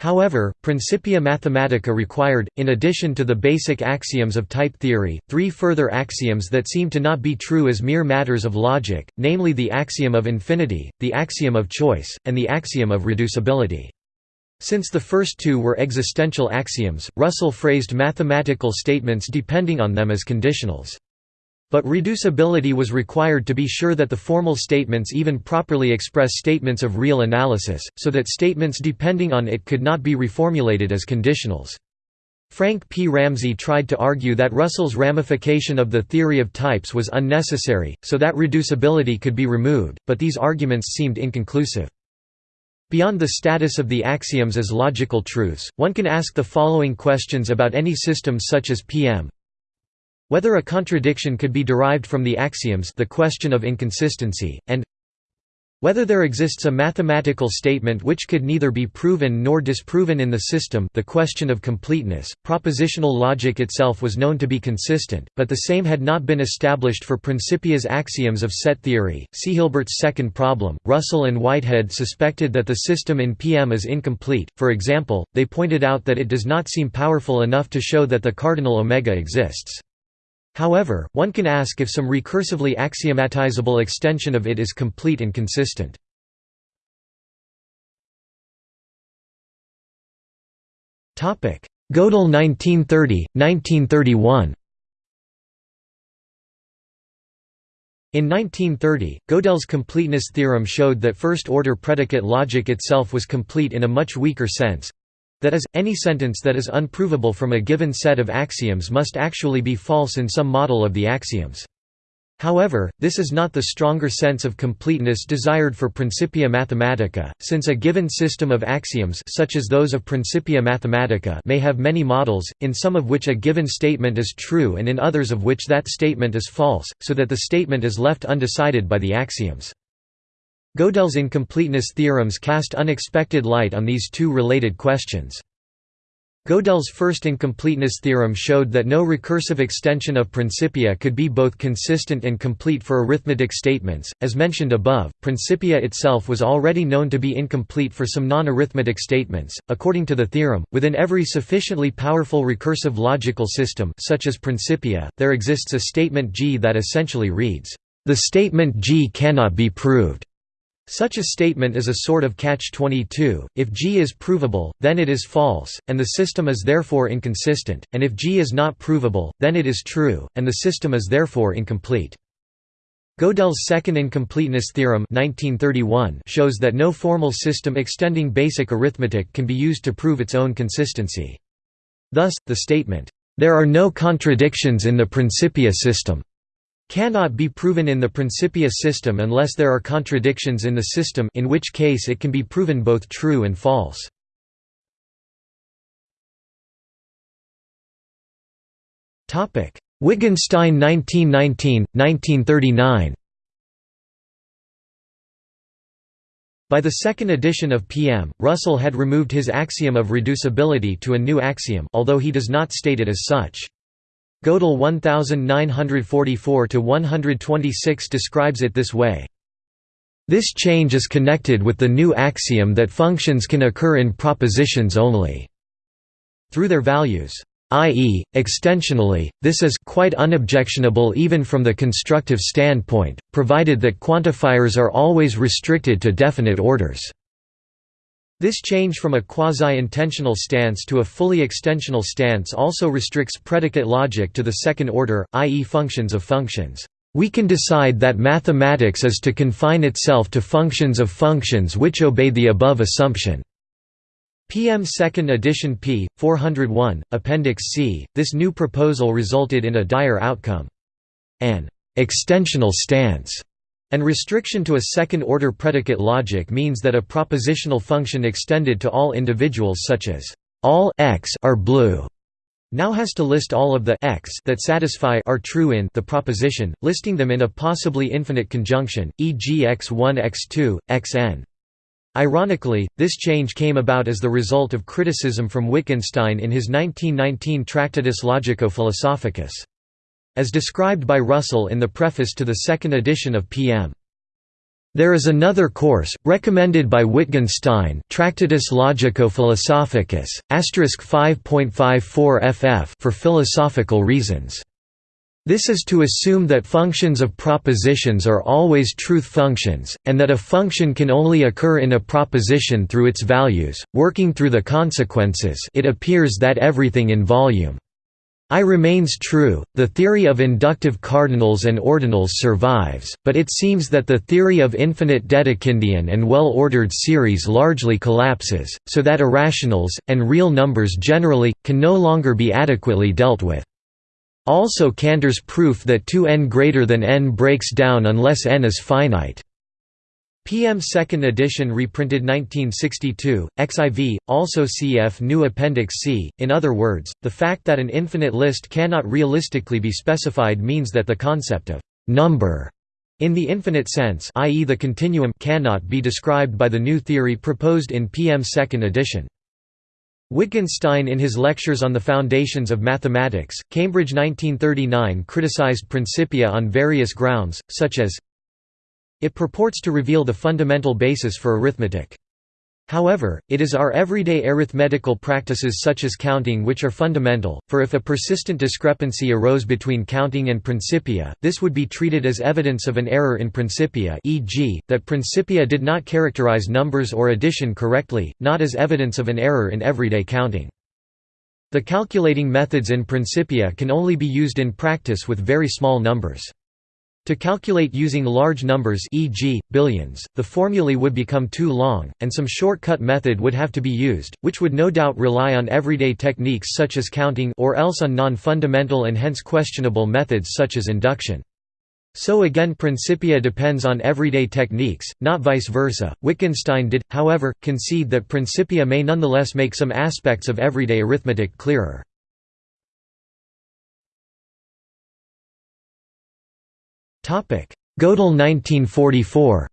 However, Principia Mathematica required, in addition to the basic axioms of type theory, three further axioms that seem to not be true as mere matters of logic, namely the axiom of infinity, the axiom of choice, and the axiom of reducibility. Since the first two were existential axioms, Russell phrased mathematical statements depending on them as conditionals. But reducibility was required to be sure that the formal statements even properly express statements of real analysis, so that statements depending on it could not be reformulated as conditionals. Frank P. Ramsey tried to argue that Russell's ramification of the theory of types was unnecessary, so that reducibility could be removed, but these arguments seemed inconclusive. Beyond the status of the axioms as logical truths, one can ask the following questions about any system such as PM. Whether a contradiction could be derived from the axioms the question of inconsistency, and whether there exists a mathematical statement which could neither be proven nor disproven in the system the question of completeness, propositional logic itself was known to be consistent, but the same had not been established for Principia's axioms of set theory. See Hilbert's second problem. Russell and Whitehead suspected that the system in PM is incomplete, for example, they pointed out that it does not seem powerful enough to show that the cardinal omega exists. However, one can ask if some recursively axiomatizable extension of it is complete and consistent. Gödel 1930, 1931 In 1930, Gödel's completeness theorem showed that first-order predicate logic itself was complete in a much weaker sense, that is, any sentence that is unprovable from a given set of axioms must actually be false in some model of the axioms. However, this is not the stronger sense of completeness desired for Principia Mathematica, since a given system of axioms such as those of Principia Mathematica may have many models, in some of which a given statement is true and in others of which that statement is false, so that the statement is left undecided by the axioms. Gödel's incompleteness theorems cast unexpected light on these two related questions. Gödel's first incompleteness theorem showed that no recursive extension of Principia could be both consistent and complete for arithmetic statements. As mentioned above, Principia itself was already known to be incomplete for some non-arithmetic statements. According to the theorem, within every sufficiently powerful recursive logical system, such as Principia, there exists a statement G that essentially reads, "The statement G cannot be proved." Such a statement is a sort of catch-22, if G is provable, then it is false, and the system is therefore inconsistent, and if G is not provable, then it is true, and the system is therefore incomplete. Gödel's second incompleteness theorem 1931 shows that no formal system extending basic arithmetic can be used to prove its own consistency. Thus, the statement, "...there are no contradictions in the Principia system," cannot be proven in the Principia system unless there are contradictions in the system in which case it can be proven both true and false. Wittgenstein 1919, 1939 By the second edition of PM, Russell had removed his axiom of reducibility to a new axiom although he does not state it as such. Gödel 1944–126 describes it this way. This change is connected with the new axiom that functions can occur in propositions only through their values i.e., extensionally, this is quite unobjectionable even from the constructive standpoint, provided that quantifiers are always restricted to definite orders. This change from a quasi-intensional stance to a fully extensional stance also restricts predicate logic to the second order, i.e. functions of functions. We can decide that mathematics is to confine itself to functions of functions which obey the above assumption. PM 2nd edition p. 401, Appendix C. This new proposal resulted in a dire outcome. An extensional stance and restriction to a second-order predicate logic means that a propositional function extended to all individuals such as all x are blue now has to list all of the x that satisfy are true in the proposition, listing them in a possibly infinite conjunction, e.g. x1 x2, xn. Ironically, this change came about as the result of criticism from Wittgenstein in his 1919 Tractatus Logico-Philosophicus. As described by Russell in the preface to the second edition of PM. There is another course, recommended by Wittgenstein Tractatus Logico-Philosophicus, 5.54 ff for philosophical reasons. This is to assume that functions of propositions are always truth functions, and that a function can only occur in a proposition through its values, working through the consequences it appears that everything in volume I remains true, the theory of inductive cardinals and ordinals survives, but it seems that the theory of infinite Dedekindian and well-ordered series largely collapses, so that irrationals, and real numbers generally, can no longer be adequately dealt with. Also Cantor's proof that 2n greater than n breaks down unless n is finite. PM 2nd edition reprinted 1962, XIV, also cf New Appendix C. In other words, the fact that an infinite list cannot realistically be specified means that the concept of «number» in the infinite sense i.e. the continuum cannot be described by the new theory proposed in PM 2nd edition. Wittgenstein in his Lectures on the Foundations of Mathematics, Cambridge 1939 criticized Principia on various grounds, such as it purports to reveal the fundamental basis for arithmetic. However, it is our everyday arithmetical practices such as counting which are fundamental, for if a persistent discrepancy arose between counting and Principia, this would be treated as evidence of an error in Principia e.g., that Principia did not characterize numbers or addition correctly, not as evidence of an error in everyday counting. The calculating methods in Principia can only be used in practice with very small numbers. To calculate using large numbers e.g., billions, the formulae would become too long, and some shortcut method would have to be used, which would no doubt rely on everyday techniques such as counting or else on non-fundamental and hence questionable methods such as induction. So again Principia depends on everyday techniques, not vice versa. Wittgenstein did, however, concede that Principia may nonetheless make some aspects of everyday arithmetic clearer. Gödel 1944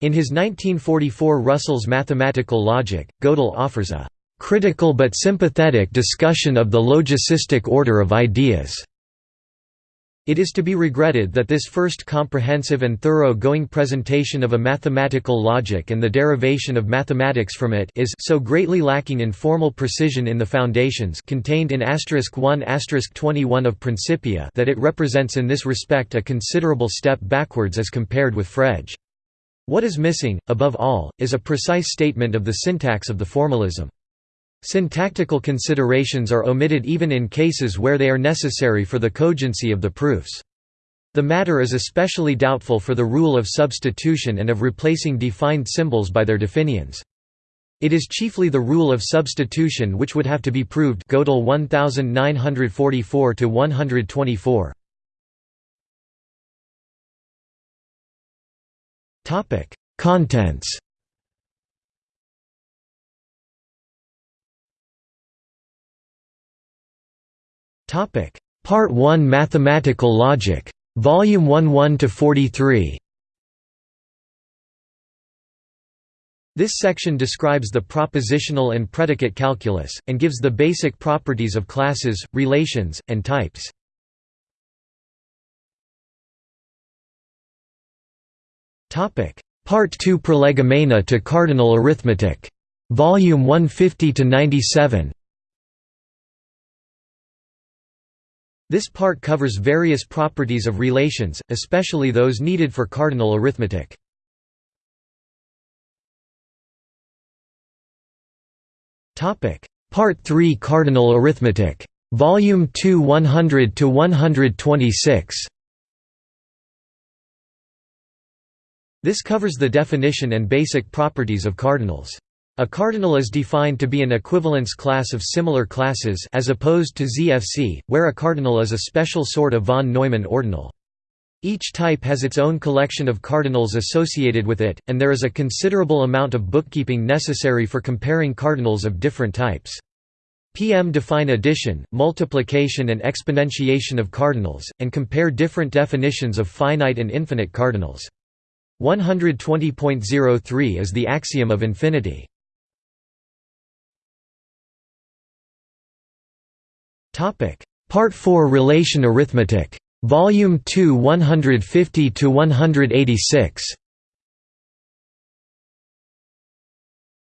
In his 1944 Russell's Mathematical Logic, Gödel offers a "...critical but sympathetic discussion of the logicistic order of ideas." It is to be regretted that this first comprehensive and thorough-going presentation of a mathematical logic and the derivation of mathematics from it is so greatly lacking in formal precision in the foundations contained in 1 21 of Principia that it represents in this respect a considerable step backwards as compared with Frege. What is missing, above all, is a precise statement of the syntax of the formalism. Syntactical considerations are omitted even in cases where they are necessary for the cogency of the proofs. The matter is especially doubtful for the rule of substitution and of replacing defined symbols by their definitions. It is chiefly the rule of substitution which would have to be proved Gödel 1944 124. Topic: Contents Topic: Part 1 Mathematical Logic. Volume 1 1 to 43. This section describes the propositional and predicate calculus, and gives the basic properties of classes, relations, and types. Part 2 Prolegomena to cardinal arithmetic. Volume 150 This part covers various properties of relations, especially those needed for cardinal arithmetic. Part 3 Cardinal arithmetic. Volume 2 100 to 126. This covers the definition and basic properties of cardinals. A cardinal is defined to be an equivalence class of similar classes as opposed to ZFC, where a cardinal is a special sort of von Neumann ordinal. Each type has its own collection of cardinals associated with it, and there is a considerable amount of bookkeeping necessary for comparing cardinals of different types. PM define addition, multiplication and exponentiation of cardinals, and compare different definitions of finite and infinite cardinals. 120.03 is the axiom of infinity. Part 4 Relation Arithmetic. Volume 2 150 to 186.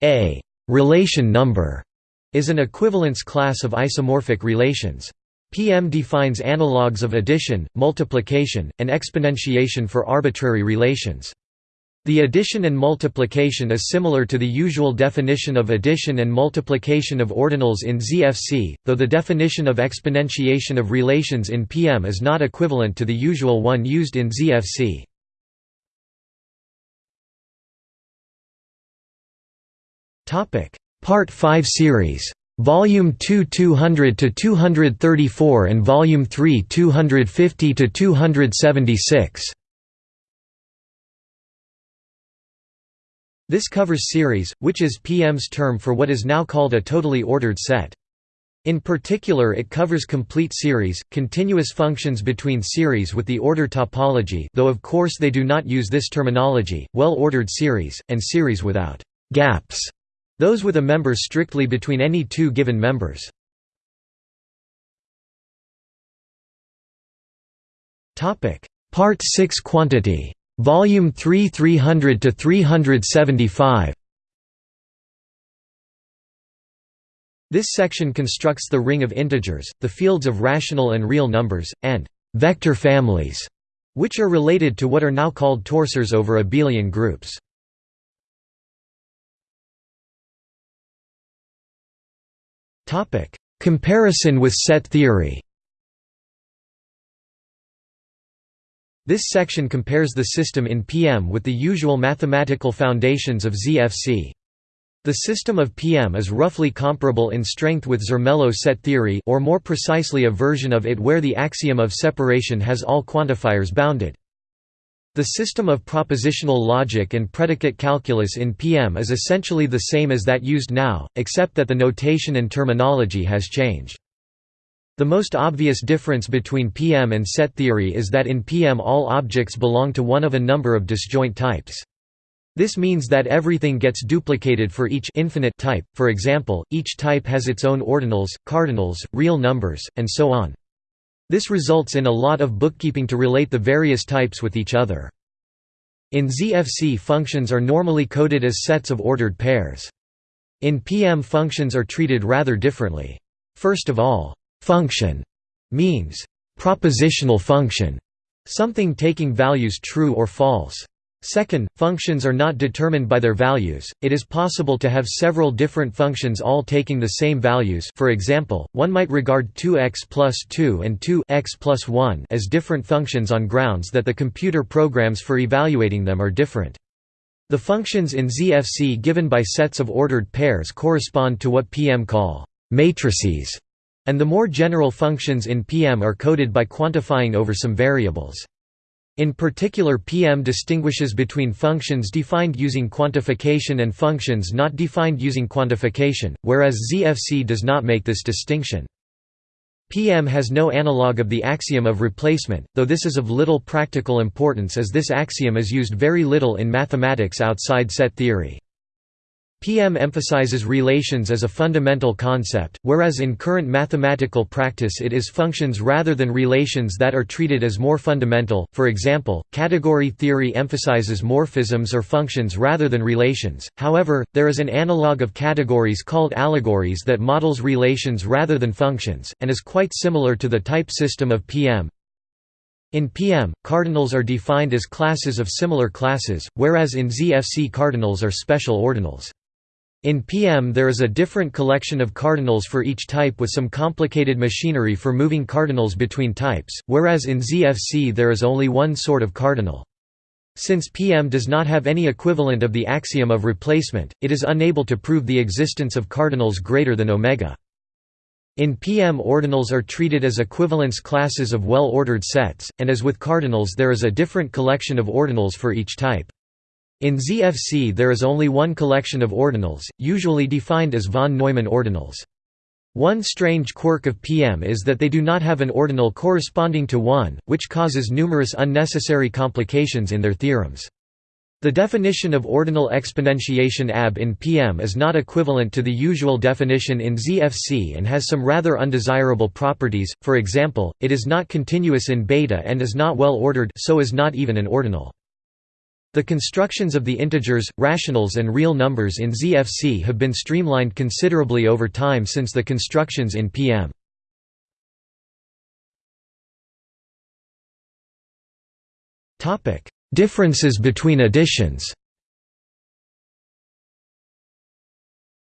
A relation number is an equivalence class of isomorphic relations. PM defines analogues of addition, multiplication, and exponentiation for arbitrary relations. The addition and multiplication is similar to the usual definition of addition and multiplication of ordinals in ZFC, though the definition of exponentiation of relations in PM is not equivalent to the usual one used in ZFC. Part 5 series. Volume 2 200 to 234 and Volume 3 250 to 276. This covers series, which is PM's term for what is now called a totally ordered set. In particular it covers complete series, continuous functions between series with the order topology though of course they do not use this terminology, well-ordered series, and series without «gaps», those with a member strictly between any two given members. Part 6 Quantity Volume 3 300 to 375. This section constructs the ring of integers, the fields of rational and real numbers, and vector families, which are related to what are now called torsors over abelian groups. Comparison with set theory This section compares the system in PM with the usual mathematical foundations of ZFC. The system of PM is roughly comparable in strength with Zermelo set theory or more precisely a version of it where the axiom of separation has all quantifiers bounded. The system of propositional logic and predicate calculus in PM is essentially the same as that used now, except that the notation and terminology has changed. The most obvious difference between PM and set theory is that in PM all objects belong to one of a number of disjoint types. This means that everything gets duplicated for each infinite type, for example, each type has its own ordinals, cardinals, real numbers, and so on. This results in a lot of bookkeeping to relate the various types with each other. In ZFC functions are normally coded as sets of ordered pairs. In PM functions are treated rather differently. First of all, Function means propositional function, something taking values true or false. Second, functions are not determined by their values, it is possible to have several different functions all taking the same values for example, one might regard 2x plus 2 and 2x plus 1 as different functions on grounds that the computer programs for evaluating them are different. The functions in ZFC given by sets of ordered pairs correspond to what PM call matrices and the more general functions in PM are coded by quantifying over some variables. In particular PM distinguishes between functions defined using quantification and functions not defined using quantification, whereas ZFC does not make this distinction. PM has no analog of the axiom of replacement, though this is of little practical importance as this axiom is used very little in mathematics outside set theory. PM emphasizes relations as a fundamental concept, whereas in current mathematical practice it is functions rather than relations that are treated as more fundamental. For example, category theory emphasizes morphisms or functions rather than relations. However, there is an analog of categories called allegories that models relations rather than functions and is quite similar to the type system of PM. In PM, cardinals are defined as classes of similar classes, whereas in ZFC cardinals are special ordinals. In PM there is a different collection of cardinals for each type with some complicated machinery for moving cardinals between types, whereas in ZFC there is only one sort of cardinal. Since PM does not have any equivalent of the axiom of replacement, it is unable to prove the existence of cardinals greater than omega. In PM ordinals are treated as equivalence classes of well-ordered sets, and as with cardinals there is a different collection of ordinals for each type. In ZFC there is only one collection of ordinals, usually defined as von Neumann ordinals. One strange quirk of PM is that they do not have an ordinal corresponding to 1, which causes numerous unnecessary complications in their theorems. The definition of ordinal exponentiation AB in PM is not equivalent to the usual definition in ZFC and has some rather undesirable properties, for example, it is not continuous in beta and is not well ordered so is not even an ordinal. The constructions of the integers, rationals and real numbers in ZFC have been streamlined considerably over time since the constructions in PM. Differences between editions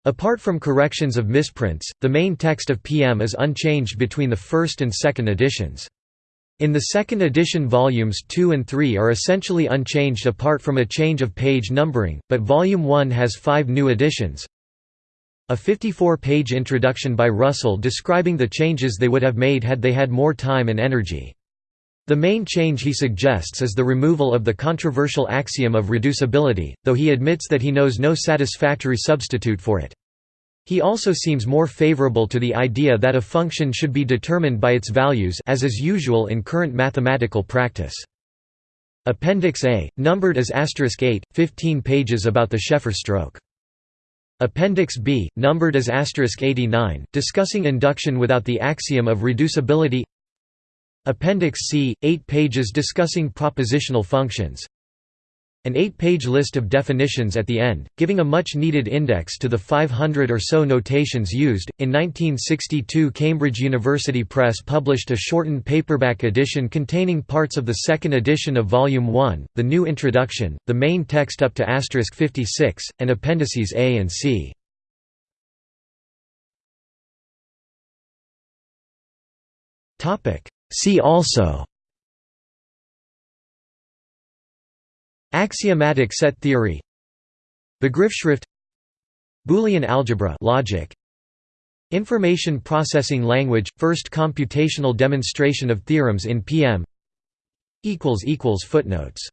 Apart from corrections of misprints, the main text of PM is unchanged between the first and second editions. In the second edition volumes 2 and 3 are essentially unchanged apart from a change of page numbering, but volume 1 has five new additions. A 54-page introduction by Russell describing the changes they would have made had they had more time and energy. The main change he suggests is the removal of the controversial axiom of reducibility, though he admits that he knows no satisfactory substitute for it. He also seems more favorable to the idea that a function should be determined by its values as is usual in current mathematical practice. Appendix A, numbered as asterisk 8, 15 pages about the Sheffer stroke. Appendix B, numbered as asterisk 89, discussing induction without the axiom of reducibility Appendix C, 8 pages discussing propositional functions An 8-page list of definitions at the end, giving a much-needed index to the 500 or so notations used. In 1962 Cambridge University Press published a shortened paperback edition containing parts of the second edition of Volume 1, the new introduction, the main text up to asterisk 56, and appendices A and C. Topic See also Axiomatic set theory Begriffsschrift Boolean algebra logic Information processing language first computational demonstration of theorems in PM equals equals footnotes